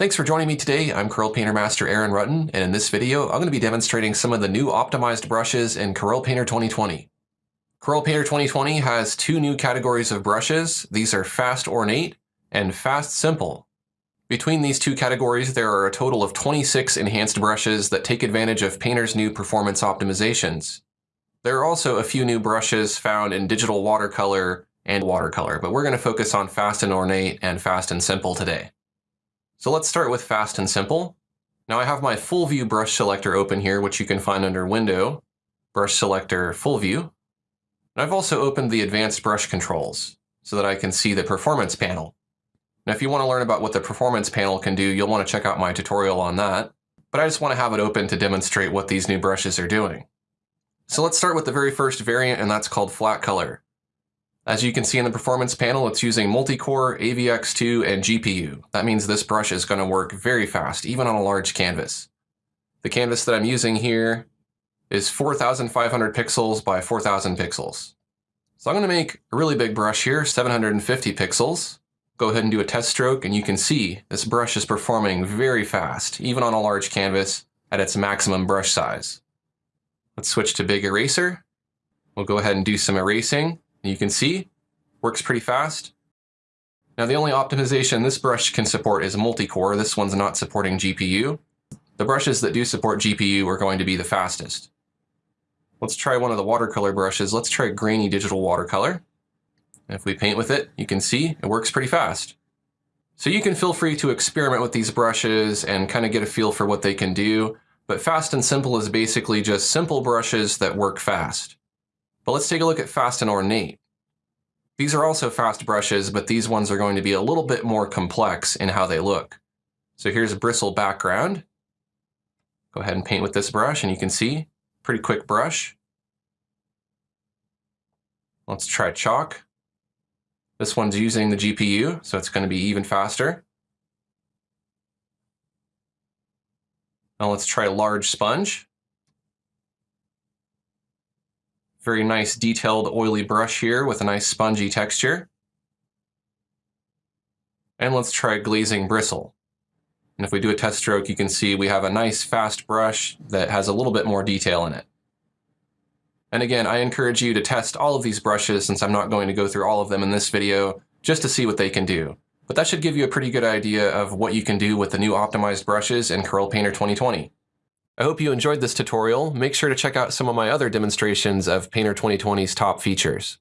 Thanks for joining me today. I'm Corel Painter Master Aaron Rutten, and in this video, I'm going to be demonstrating some of the new optimized brushes in Corel Painter 2020. Corel Painter 2020 has two new categories of brushes. These are Fast Ornate and Fast Simple. Between these two categories, there are a total of 26 enhanced brushes that take advantage of Painter's new performance optimizations. There are also a few new brushes found in digital watercolor and watercolor, but we're going to focus on Fast and Ornate and Fast and Simple today. So let's start with fast and simple. Now I have my full view brush selector open here, which you can find under Window, Brush Selector Full View. And I've also opened the Advanced Brush Controls so that I can see the Performance panel. Now if you want to learn about what the Performance panel can do, you'll want to check out my tutorial on that. But I just want to have it open to demonstrate what these new brushes are doing. So let's start with the very first variant, and that's called Flat Color. As you can see in the performance panel, it's using multi-core, AVX2, and GPU. That means this brush is going to work very fast, even on a large canvas. The canvas that I'm using here is 4,500 pixels by 4,000 pixels. So I'm going to make a really big brush here, 750 pixels. Go ahead and do a test stroke, and you can see this brush is performing very fast, even on a large canvas at its maximum brush size. Let's switch to Big Eraser. We'll go ahead and do some erasing. You can see, works pretty fast. Now the only optimization this brush can support is multi-core. This one's not supporting GPU. The brushes that do support GPU are going to be the fastest. Let's try one of the watercolor brushes. Let's try grainy digital watercolor. if we paint with it, you can see it works pretty fast. So you can feel free to experiment with these brushes and kind of get a feel for what they can do. But fast and simple is basically just simple brushes that work fast. But let's take a look at fast and ornate. These are also fast brushes, but these ones are going to be a little bit more complex in how they look. So here's a bristle background. Go ahead and paint with this brush and you can see, pretty quick brush. Let's try chalk. This one's using the GPU, so it's going to be even faster. Now let's try large sponge. Very nice detailed oily brush here with a nice spongy texture. And let's try glazing bristle. And if we do a test stroke, you can see we have a nice fast brush that has a little bit more detail in it. And again, I encourage you to test all of these brushes since I'm not going to go through all of them in this video, just to see what they can do. But that should give you a pretty good idea of what you can do with the new optimized brushes in Corel Painter 2020. I hope you enjoyed this tutorial. Make sure to check out some of my other demonstrations of Painter 2020's top features.